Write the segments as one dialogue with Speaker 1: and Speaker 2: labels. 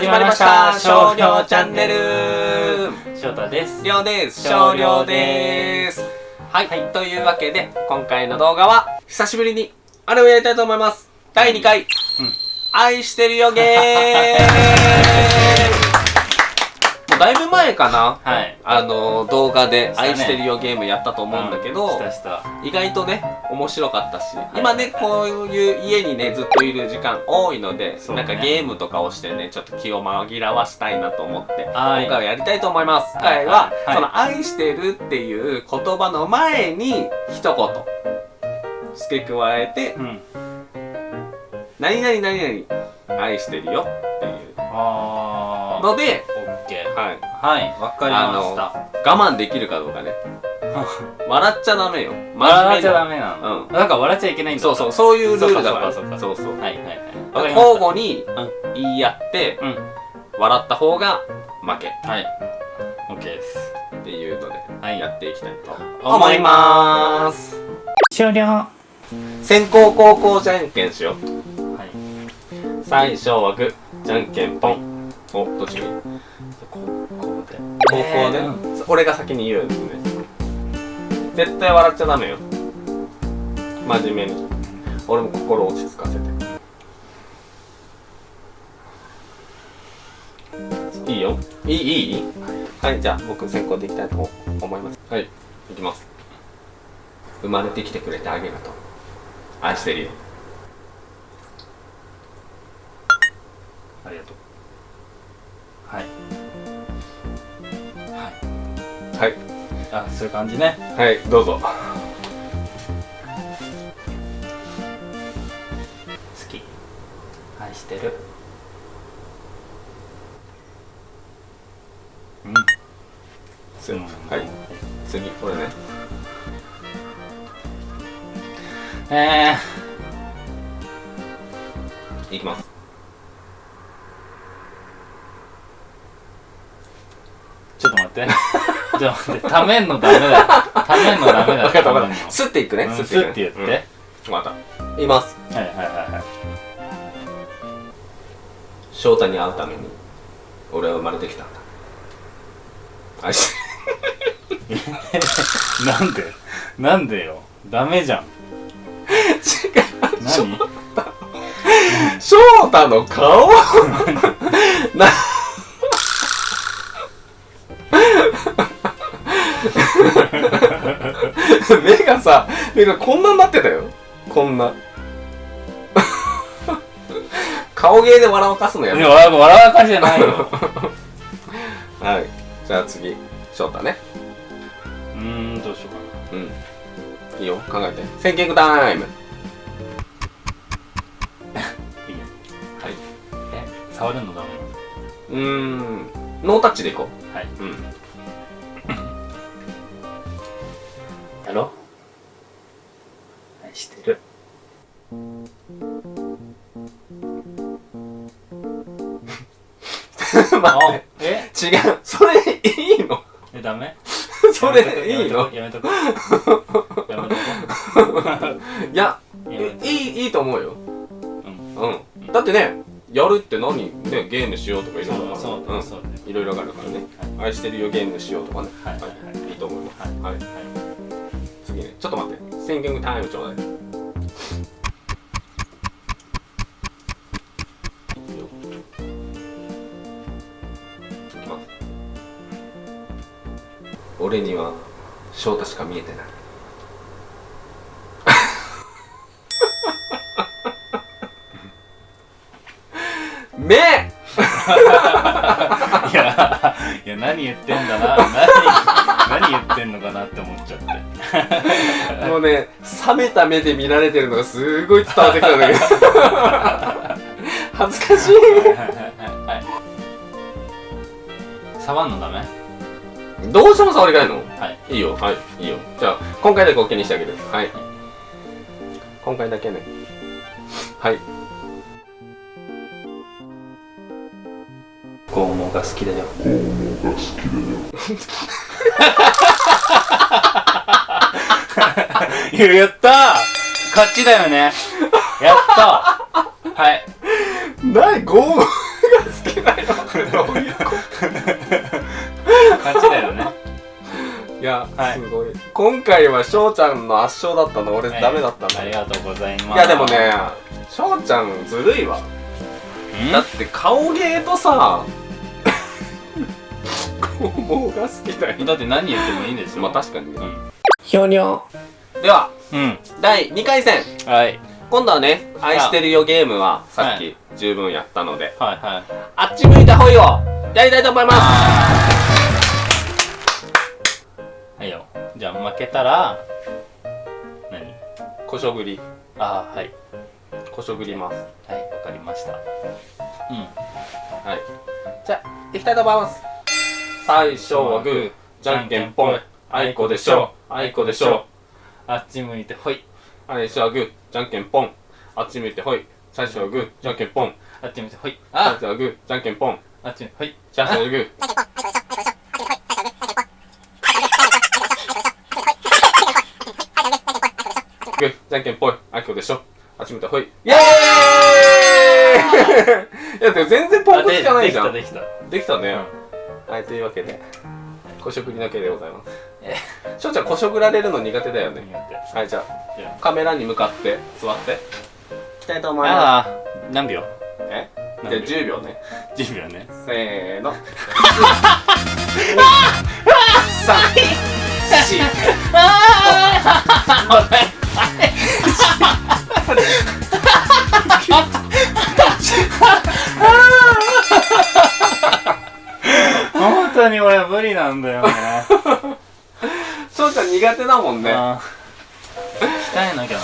Speaker 1: 始まりました。少量チャンネル。
Speaker 2: 翔太です。
Speaker 1: りょうです。少量です。はい、というわけで今回の動画は久しぶりにあれをやりたいと思います。第2回、
Speaker 2: うん。
Speaker 1: 愛してるよゲー だいぶ前かな。
Speaker 2: はい。
Speaker 1: あの動画で愛してるよゲームやったと思うんだけど、意外とね面白かったし、
Speaker 2: い
Speaker 1: 今ねこういう家にねずっといる時間多いので、なんかゲームとかをしてねちょっと気を紛らわしたいなと思って
Speaker 2: はい。
Speaker 1: 今回はやりたいと思います。今回は、その「愛してる」っていう言葉の前に一言付け加えて
Speaker 2: うん「
Speaker 1: 何々何々愛してるよ」っていうので、
Speaker 2: オッケー
Speaker 1: はい、
Speaker 2: はいわかりました。
Speaker 1: 我慢できるかどうかね。笑っちゃダメよ。
Speaker 2: 笑っちゃダ
Speaker 1: メ
Speaker 2: メなの。
Speaker 1: うん。
Speaker 2: なんか笑っちゃいけないんだ。
Speaker 1: そうそうそういうルールだから。
Speaker 2: そうか
Speaker 1: そうそう
Speaker 2: はいはいはい。わかりま
Speaker 1: 交
Speaker 2: した。
Speaker 1: 互に言い合って、
Speaker 2: うん。
Speaker 1: 笑った方が負け。
Speaker 2: はい。オッケーです。
Speaker 1: っていうので
Speaker 2: はい。
Speaker 1: やっていきたいと思います。
Speaker 2: 終了。は
Speaker 1: 先攻後攻じゃんけんしよう。
Speaker 2: い。
Speaker 1: 最初はグーじゃんけんポン。おどっちがいい。
Speaker 2: ここで
Speaker 1: 高校ね、
Speaker 2: え
Speaker 1: 俺が先に言うんですね絶対笑っちゃダメよ。真面目に。俺も心落ち着かせて。いいよ。いい？いい？はいじゃあ僕先行でいきたいと思います。はいいきます。生まれてきてくれてありがとう。愛してるよ。
Speaker 2: ありがとうはい。はいあそういう感じね。
Speaker 1: はいどうぞ。
Speaker 2: 好き。愛してる。うん。
Speaker 1: つ
Speaker 2: うん
Speaker 1: はい。次これね。
Speaker 2: え
Speaker 1: いきます。
Speaker 2: ー、ちょっと待って ちょっと待ってためんのダメだためんのダメだ
Speaker 1: 分かった分かっ
Speaker 2: た。
Speaker 1: スッていくね。
Speaker 2: うん。
Speaker 1: スッて
Speaker 2: 言って
Speaker 1: うん。分かった。言います。
Speaker 2: はいはいはいはい。
Speaker 1: 翔太に会うために俺は生まれてきたんだ。愛して
Speaker 2: なんで？なんでよ？ダメじゃん。
Speaker 1: 違う。
Speaker 2: 何？
Speaker 1: 翔太の顔？な 目がさ目がこんなになってたよ。こんな。顔芸で笑わかすのやめ
Speaker 2: いや笑う笑う感じじゃないよ。
Speaker 1: はい。じゃあ次。翔太ね。
Speaker 2: うーんどうしようか
Speaker 1: うん。いいよ。考えて。センキングタイム。
Speaker 2: ないいよ。
Speaker 1: はい。
Speaker 2: え触るのダメ
Speaker 1: うーん。ノータッチでいこ
Speaker 2: なのはい。う
Speaker 1: うん
Speaker 2: やろ？愛してる。
Speaker 1: 待って。
Speaker 2: え？
Speaker 1: 違う。それいいの？
Speaker 2: えダメ？
Speaker 1: それいいの？
Speaker 2: やめとこやめとこ
Speaker 1: いやいいいいと思うよ。
Speaker 2: うん。
Speaker 1: うん。だってねやるって何？ねゲームしようとかいろいろ。
Speaker 2: そうそう
Speaker 1: ういろいろあるからね。愛してるよゲームしようとかね。
Speaker 2: はい。はい。はい
Speaker 1: いいと思います。
Speaker 2: はい。
Speaker 1: はいちょっと待って。センキングタイムちょうだい。ま俺には翔太しか見えてない。目。
Speaker 2: いやいや何言ってんだな。何？何言ってんのかなって思っちゃって。
Speaker 1: もうね冷めた目で見られてるのがすごい伝わってきたんだけど。恥ずかしい。
Speaker 2: 触んのダメ？
Speaker 1: どうしても触りたいの？
Speaker 2: はい。
Speaker 1: いいよ。はい。いいよ。じゃあ今回だけ OK にしてあげる。はい。今回だけね。はい
Speaker 2: 拷問が好きだよ。いややったー。勝ちだよね。やったはい。
Speaker 1: 何ゴムが好きなのどういうこ
Speaker 2: 勝ちだよね。
Speaker 1: といや、
Speaker 2: はい。
Speaker 1: すごい。今回は翔ちゃんの圧勝だったの。俺
Speaker 2: はい。
Speaker 1: ダメだったんだ。
Speaker 2: ありがとうございます。
Speaker 1: いやでもね翔ちゃんずるいわ。
Speaker 2: ん？
Speaker 1: だって顔芸とさ肛門が好きだよ
Speaker 2: だって何言ってもいいんでしょ
Speaker 1: まあ確かにね。
Speaker 2: うん
Speaker 1: ひょにょでは
Speaker 2: うん。
Speaker 1: 第2回戦。
Speaker 2: はい。
Speaker 1: 今度はね「愛してるよゲーム」はさっき十分やったので、
Speaker 2: はいはい。
Speaker 1: あっち向いたほいをやりたいと思います。
Speaker 2: はいよ。じゃあ負けたら何？
Speaker 1: こしょぐり。
Speaker 2: ああはい。
Speaker 1: こしょぐります。
Speaker 2: はいわかりました。うん。
Speaker 1: はい。じゃあいきたいと思います最初はグーじゃんけんぽん。あいこでしょあいこでしょ
Speaker 2: あっち向いてほい。
Speaker 1: 最初はグーじゃんけんぽん。あっち向いてほい。最初はグーじゃんけんぽん。
Speaker 2: あっち向いてほい。
Speaker 1: 最
Speaker 2: あ
Speaker 1: 初はグーじゃんけんぽん。
Speaker 2: あっち向いてほい。
Speaker 1: 最初はグー。グー。じゃんけんぽい。あいこでしょ。あっち向いてほい。イエーイ！いやでも全然ポンコツじゃないじゃん。
Speaker 2: できたで
Speaker 1: できたね、
Speaker 2: うん
Speaker 1: はいというわけでこしょぐりのけでございます。
Speaker 2: え
Speaker 1: しょうちゃんこしょぐられるの苦手だよね。はいじゃあカメラに向かって座って。いきたいと思いま
Speaker 2: ああ。何秒？
Speaker 1: すえじゃあ
Speaker 2: 何秒
Speaker 1: 10秒ね。
Speaker 2: 10秒ね。
Speaker 1: せーの。三四
Speaker 2: 本当に俺無理なんだよね。
Speaker 1: しょうちゃん苦手だもんね。
Speaker 2: 鍛えなきゃな。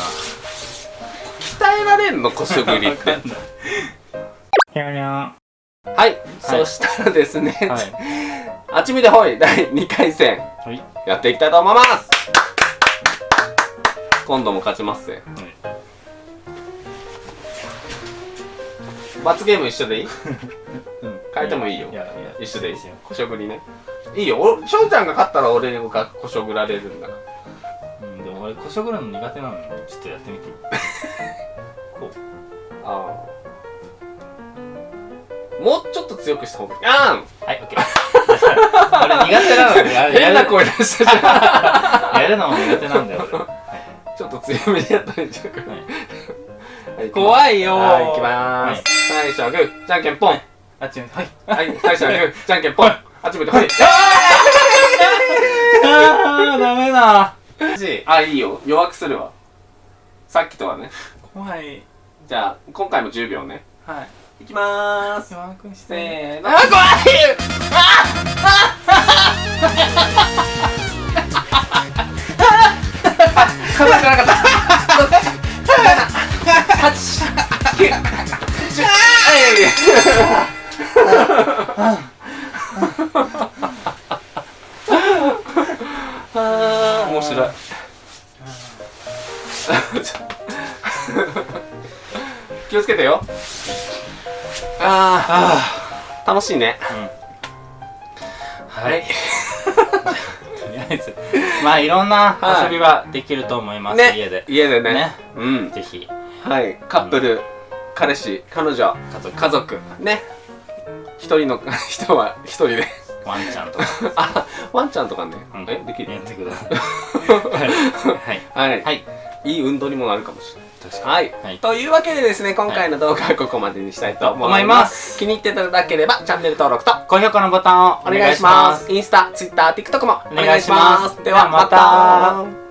Speaker 1: 鍛えられんのこしょぐりって。
Speaker 2: わかんない。ひゃにゃ
Speaker 1: はい、そしたらですね、
Speaker 2: はい。
Speaker 1: あっち見てほい。第2回戦。
Speaker 2: はい。
Speaker 1: やっていきたいと思います。今度も勝ちますぜ。罰ゲーム一緒でいい？
Speaker 2: う ん
Speaker 1: 変えてもいいよ。
Speaker 2: いやいや。
Speaker 1: 一緒でいい。
Speaker 2: 一緒
Speaker 1: こしょぐりね。いいよ。おしょうちゃんが勝ったら俺がこしょぐられるんだから。
Speaker 2: うんでも俺こしょぐるの苦手なの。にちょっとやってみて。こう。
Speaker 1: ああもうちょっと強くした方がいい。あ
Speaker 2: はい、オッケー。俺苦手なのでや
Speaker 1: ん
Speaker 2: る。
Speaker 1: 変な声出したじゃん。
Speaker 2: やるのも苦手なんだよ俺。は
Speaker 1: ちょっと強めでやったらいいんちゃうか
Speaker 2: い。はい
Speaker 1: はい
Speaker 2: 怖いよー。
Speaker 1: はい、いきまーす。最初はグー、じゃんけんぽん。
Speaker 2: あっちに、はい。
Speaker 1: はい、最初はグー、じゃんけんぽん。あっち向いて、はい。
Speaker 2: あー、ダメだ。
Speaker 1: あ、いいよ。弱くするわ。さっきとはね。
Speaker 2: 怖い。
Speaker 1: じゃあ、今回も10秒ね。
Speaker 2: はい。
Speaker 1: いきまーす。
Speaker 2: 弱くして。
Speaker 1: せーの。
Speaker 2: あ、怖い
Speaker 1: ああああ 気をつけてよ。ああ、楽しいね。
Speaker 2: はい。とりあえず、まあいろんな遊びはできると思います、
Speaker 1: ね、
Speaker 2: 家で。
Speaker 1: 家でね。
Speaker 2: ね。
Speaker 1: うん。
Speaker 2: ぜひ、
Speaker 1: はい、カップル、彼氏、彼女、
Speaker 2: 家族、
Speaker 1: 家族、ね。一人の 人は一人で。
Speaker 2: ワンちゃんとか、
Speaker 1: あ、ワンちゃんとかね。
Speaker 2: うん
Speaker 1: え、できる？
Speaker 2: やってください。はい。
Speaker 1: はい。
Speaker 2: はい。
Speaker 1: いい運動にもなるかもしれない。はい、
Speaker 2: はい
Speaker 1: というわけでですね、今回の動画はここまでにしたいと
Speaker 2: 思い
Speaker 1: ま。
Speaker 2: ますす
Speaker 1: 気に入っていただければ、チャンネル登録と
Speaker 2: 高評価のボタンを
Speaker 1: お願いします。インスタ、ツイッター、TikTok もお願いします。ではまた。